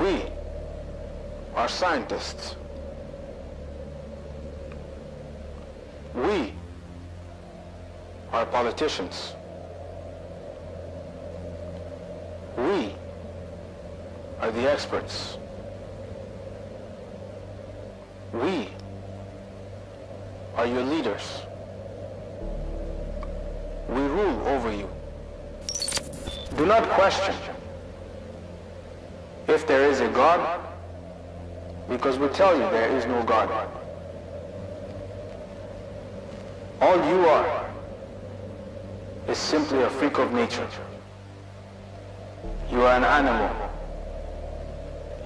We are scientists. We are politicians. We are the experts. We are your leaders. We rule over you. Do not question if there is a God, because we tell you there is no God. All you are is simply a freak of nature. You are an animal.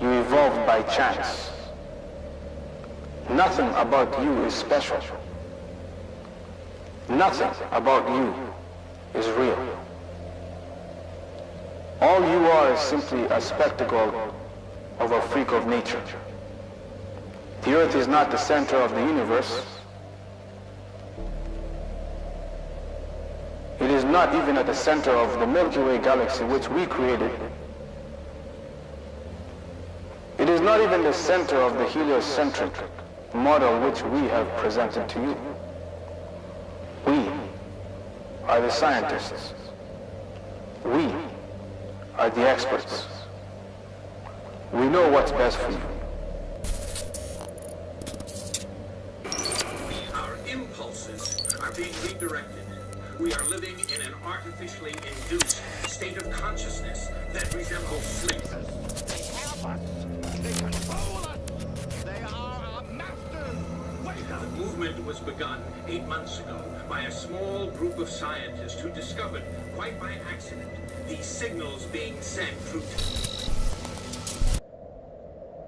You evolved by chance. Nothing about you is special. Nothing about you is real. All you are is simply a spectacle of a freak of nature. The earth is not the center of the universe. It is not even at the center of the Milky Way galaxy which we created. It is not even the center of the heliocentric model which we have presented to you. We are the scientists. We are the experts. We know what's best for you. Our impulses are being redirected. We are living in an artificially induced state of consciousness that resembles sleep. They have us. The was begun eight months ago by a small group of scientists who discovered, quite by accident, these signals being sent through